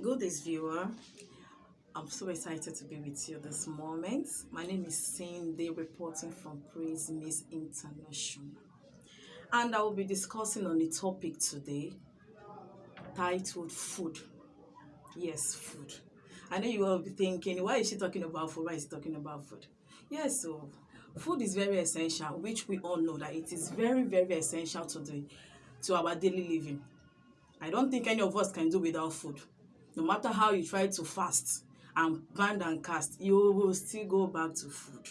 Good day, viewer. I'm so excited to be with you this moment. My name is Cindy, reporting from Praise Miss International. And I will be discussing on the topic today titled Food. Yes, food. I know you will be thinking, why is she talking about food? Why is she talking about food? Yes, so food is very essential, which we all know that it is very, very essential to the to our daily living. I don't think any of us can do without food. No matter how you try to fast and band and cast, you will still go back to food.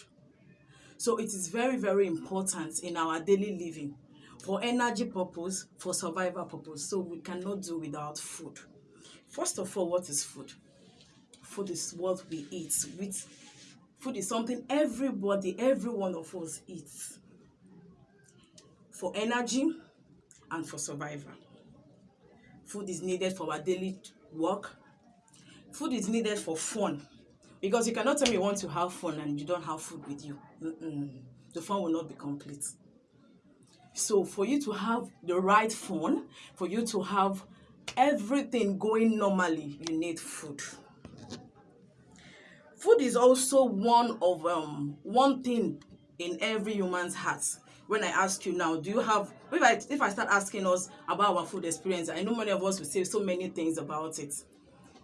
So it is very, very important in our daily living for energy purpose, for survival purpose. So we cannot do without food. First of all, what is food? Food is what we eat. With food is something everybody, every one of us eats for energy and for survival. Food is needed for our daily work. Food is needed for fun. Because you cannot tell me you want to have fun and you don't have food with you. Mm-mm. The fun will not be complete. So for you to have the right fun, for you to have everything going normally, you need food. Food is also one of um one thing in every human's heart. When I ask you now, do you have if I if I start asking us about our food experience, I know many of us will say so many things about it.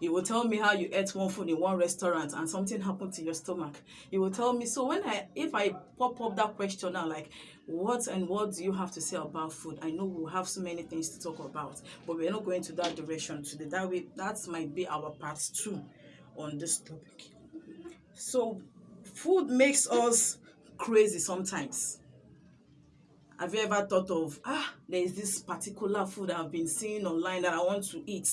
You will tell me how you ate one food in one restaurant and something happened to your stomach. You will tell me so when I if I pop up that question now like what and what do you have to say about food? I know we'll have so many things to talk about, but we're not going to that direction today. That way that might be our part two on this topic. So food makes us crazy sometimes. Have you ever thought of ah there is this particular food I've been seeing online that I want to eat?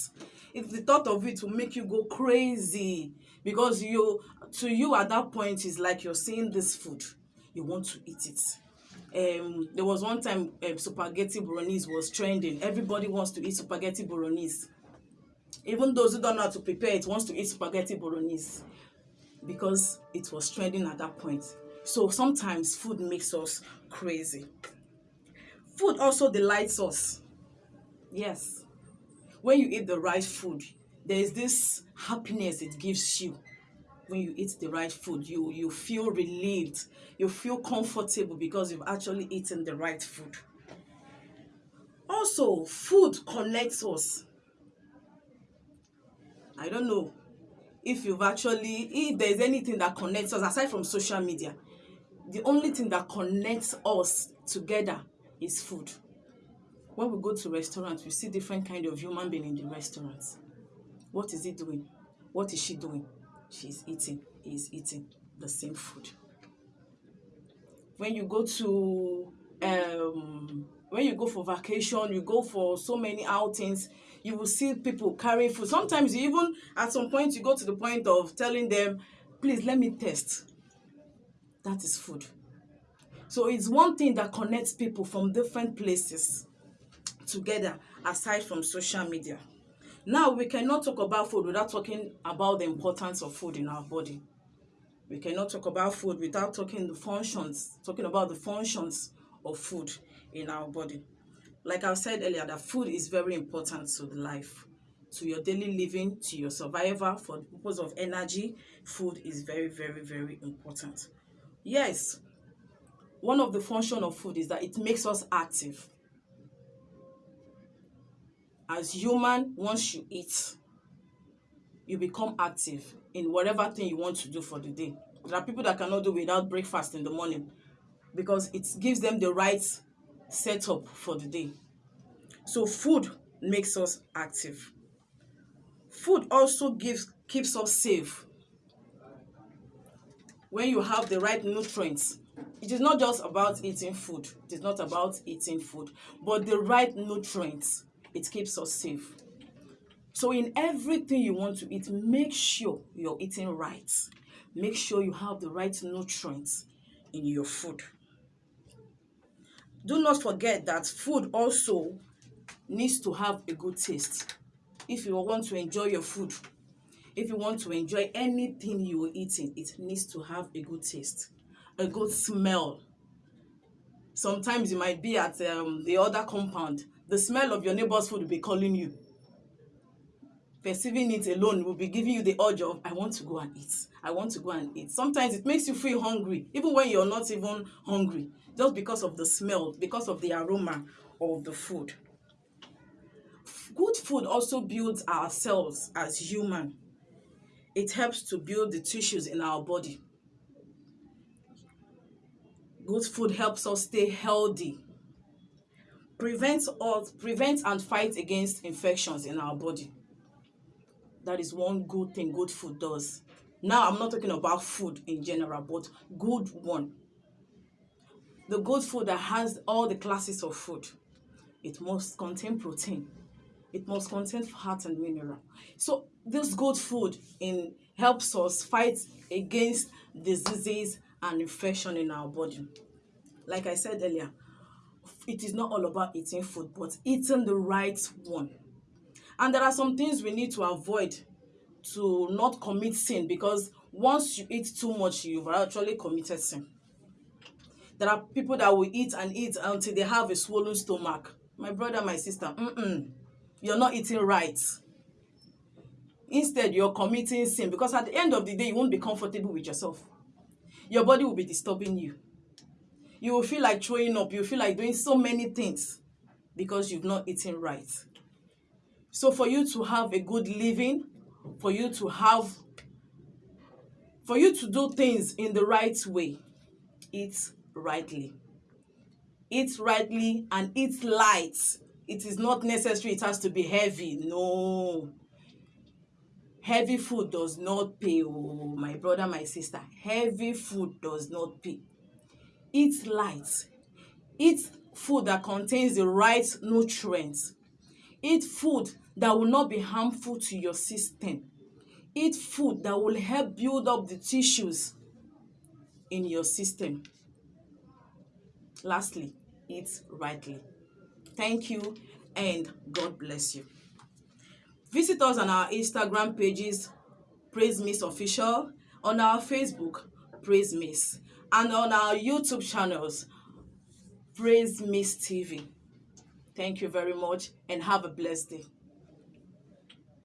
If the thought of it will make you go crazy because you to you at that point is like you're seeing this food, you want to eat it. Um, there was one time um, spaghetti bolognese was trending. Everybody wants to eat spaghetti bolognese. Even those who don't know how to prepare it wants to eat spaghetti bolognese because it was trending at that point. So sometimes food makes us crazy. Food also delights us. Yes. When you eat the right food, there is this happiness it gives you. When you eat the right food, you you feel relieved. You feel comfortable because you've actually eaten the right food. Also, food connects us. I don't know if you've actually if there's anything that connects us aside from social media the only thing that connects us together is food. When we go to restaurants, we see different kind of human being in the restaurants. what is he doing? What is she doing? She's eating he's eating the same food. When you go to um when you go for vacation you go for so many outings you will see people carrying food. Sometimes you even at some point you go to the point of telling them please let me test. That is food so it's one thing that connects people from different places together aside from social media. Now we cannot talk about food without talking about the importance of food in our body. We cannot talk about food without talking the functions talking about the functions of food in our body. Like i said earlier that food is very important to the life to your daily living to your survival. For the purpose of energy food is very very very important. Yes one of the function of food is that it makes us active. As human once you eat you become active in whatever thing you want to do for the day. There are people that cannot do without breakfast in the morning because it gives them the right setup for the day. So food makes us active. Food also gives keeps us safe. When you have the right nutrients it is not just about eating food. It is not about eating food. But the right nutrients it keeps us safe. So in everything you want to eat make sure you're eating right. Make sure you have the right nutrients in your food. Do not forget that food also needs to have a good taste. If you want to enjoy your food if you want to enjoy anything you are eating it needs to have a good taste a good smell. Sometimes you might be at um, the other compound. The smell of your neighbor's food will be calling you. Perceiving it alone will be giving you the urge of i want to go and eat. I want to go and eat. Sometimes it makes you feel hungry even when you're not even hungry just because of the smell because of the aroma of the food. Good food also builds our cells as human. It helps to build the tissues in our body good food helps us stay healthy. Prevents us prevents and fights against infections in our body. That is one good thing good food does. Now i'm not talking about food in general but good one. The good food that has all the classes of food it must contain protein. It must contain fat and mineral. So this good food in helps us fight against diseases and infection in our body. Like i said earlier it is not all about eating food but eating the right one. And there are some things we need to avoid to not commit sin because once you eat too much you've actually committed sin. There are people that will eat and eat until they have a swollen stomach. My brother my sister mm-mm, you're not eating right. Instead you're committing sin because at the end of the day you won't be comfortable with yourself your body will be disturbing you. You will feel like throwing up. You feel like doing so many things because you've not eaten right. So for you to have a good living for you to have for you to do things in the right way eat rightly. Eat rightly and eat light. It is not necessary. It has to be heavy. No heavy food does not pay oh my brother my sister. Heavy food does not pay. Eat light. Eat food that contains the right nutrients. Eat food that will not be harmful to your system. Eat food that will help build up the tissues in your system. Lastly eat rightly. Thank you and god bless you visit us on our instagram pages praise miss official on our facebook praise miss and on our youtube channels praise miss tv thank you very much and have a blessed day